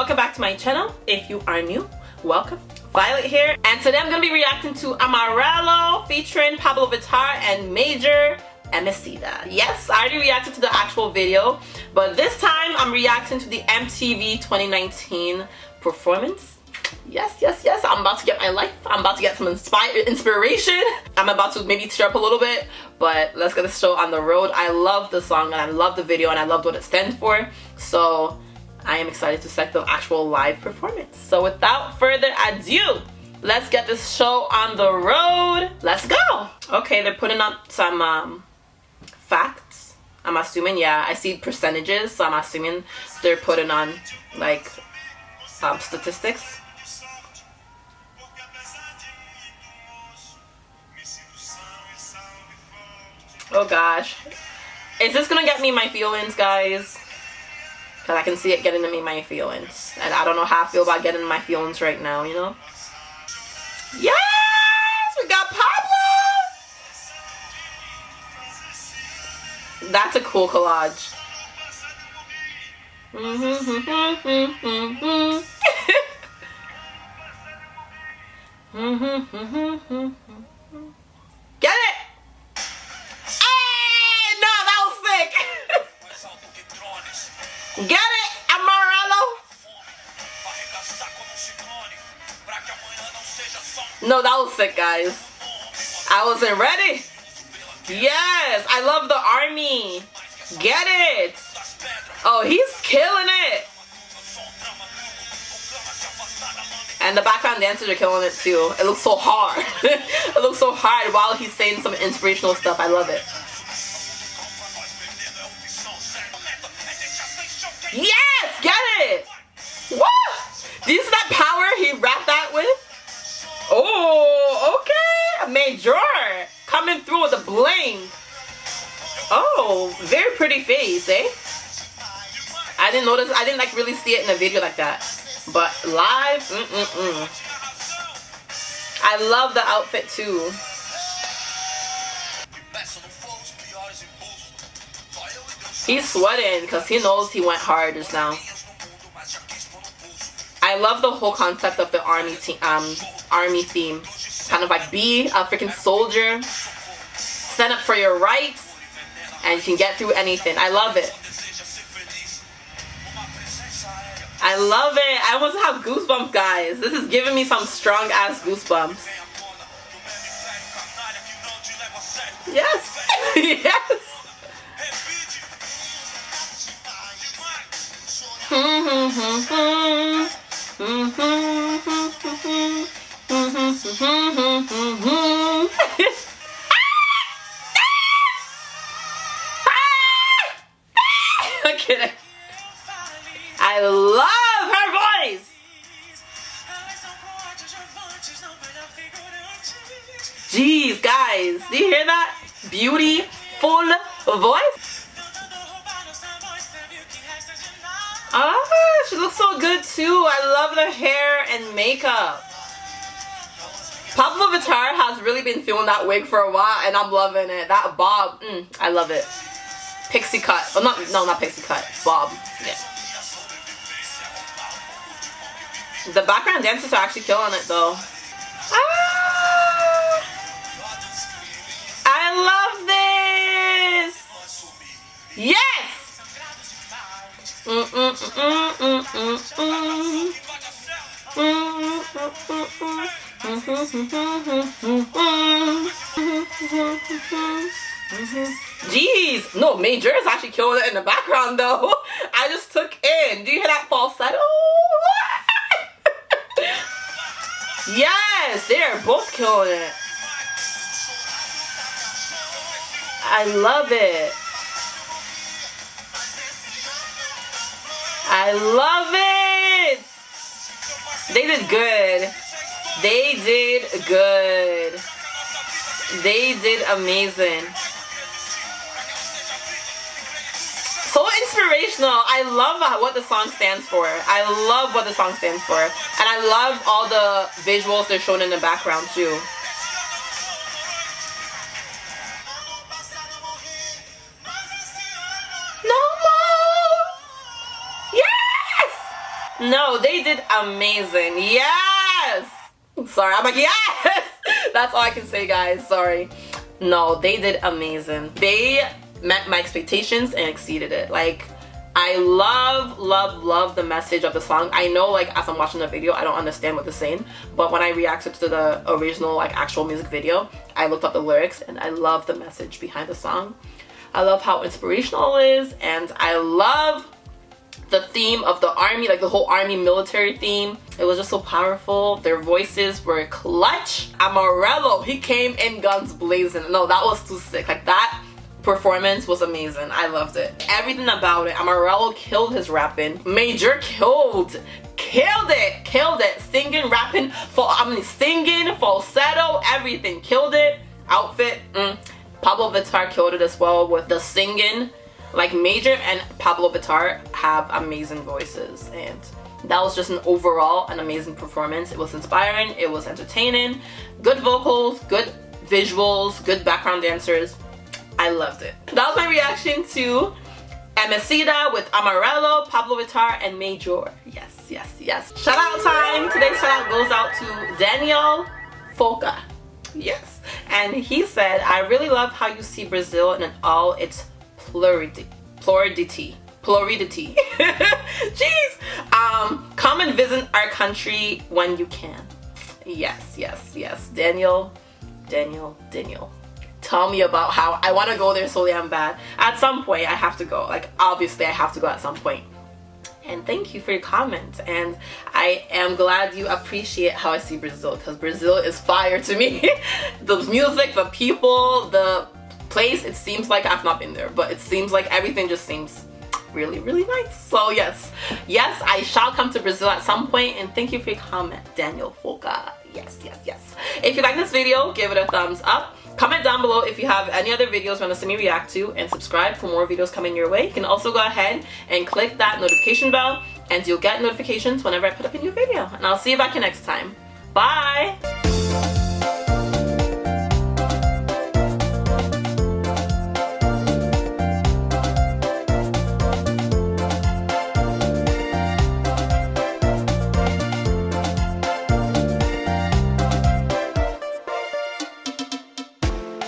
welcome back to my channel. If you are new, welcome. Violet here, and today I'm gonna be reacting to Amarelo featuring Pabllo Vittar and Majur Emicida. Yes, I already reacted to the actual video, but this time I'm reacting to the MTV 2019 performance. Yes, yes, yes, I'm about to get my life. I'm about to get some inspire inspiration. I'm about to maybe tear up a little bit, but let's get the show on the road. I love the song and I love the video and I loved what it stands for. So I am excited to set the actual live performance. So without further ado, let's get this show on the road. Let's go. Okay, they're putting up some um, facts. I'm assuming, yeah, I see percentages, so I'm assuming they're putting on like um, statistics. Oh gosh. Is this gonna get me my feelings, guys? Because I can see it getting to me my feelings. And I don't know how I feel about getting my feelings right now, you know? Yes! We got Pabllo! That's a cool collage. Mm-hmm, mm-hmm, mm-hmm, Get it, Amarelo? No, that was sick, guys. I wasn't ready. Yes, I love the army. Get it. Oh, he's killing it. And the background dancers are killing it too. It looks so hard. it looks so hard while he's saying some inspirational stuff. I love it. Yes! Get it! What? Do you see that power he wrapped that with? Oh, okay. A major. Coming through with a bling. Oh, very pretty face, eh? I didn't notice. I didn't like really see it in a video like that. But live, mm mm mm. I love the outfit too. He's sweating because he knows he went hard just now. I love the whole concept of the army team, um, army theme. Kind of like be a freaking soldier, stand up for your rights, and you can get through anything. I love it. I love it. I almost have goosebumps, guys. This is giving me some strong ass goosebumps. Yes. yes. I love her voice. Jeez, guys, do you hear that? Beautiful voice. Ah, she looks so good too. I love the hair and makeup. Pabllo Vittar has really been feeling that wig for a while and I'm loving it. That bob, mm, I love it. Pixie cut. Oh, not, no, not pixie cut. Bob. Yeah. The background dancers are actually killing it though. Jeez, no, Majur is actually killing it in the background though. I just took in. Do you hear that falsetto? Oh, yes, they are both killing it. I love it. I love it. They did good. They did good. They did amazing. So inspirational. I love what the song stands for. I love what the song stands for. And I love all the visuals they're shown in the background too. No, they did amazing. Yes! Sorry, I'm like, yes! That's all I can say, guys. Sorry. No, they did amazing. They met my expectations and exceeded it. Like, I love, love, love the message of the song. I know like as I'm watching the video, I don't understand what they're saying, but when I reacted to the original like actual music video, I looked up the lyrics and I love the message behind the song. I love how inspirational it is and I love the theme of the army, like the whole army military theme. It was just so powerful. Their voices were clutch. Amarelo, he came in guns blazing. No, that was too sick. Like that performance was amazing. I loved it. Everything about it. Amarelo killed his rapping. Majur killed. Killed it. Killed it. Singing, rapping, for I mean singing, falsetto, everything. Killed it. Outfit. Mm. Pabllo Vittar killed it as well with the singing. Like Majur and Pabllo Vittar have amazing voices and that was just an overall an amazing performance. It was inspiring, it was entertaining, good vocals, good visuals, good background dancers. I loved it. That was my reaction to Emicida with Amarelo, Pabllo Vittar, and Majur. Yes, yes, yes. Shout out time. Today's shout out goes out to Daniel Foca. Yes. And he said, I really love how you see Brazil in all its plurality. Plurality. Plurality. Jeez. Um, come and visit our country when you can. Yes, yes, yes. Daniel, Daniel, Daniel tell me about how I want to go there so damn bad. At some point, I have to go. Like, obviously, I have to go at some point. And thank you for your comments. And I am glad you appreciate how I see Brazil because Brazil is fire to me. the music, the people, the place, it seems like I've not been there, but it seems like everything just seems really really nice so yes yes i shall come to brazil at some point. and thank you for your comment daniel Foca. yes yes yes if you like this video give it a thumbs up Comment down below if you have any other videos you want to see me react to and subscribe for more videos coming your way. You can also go ahead and click that notification bell and you'll get notifications whenever I put up a new video. And I'll see you back here next time. Bye!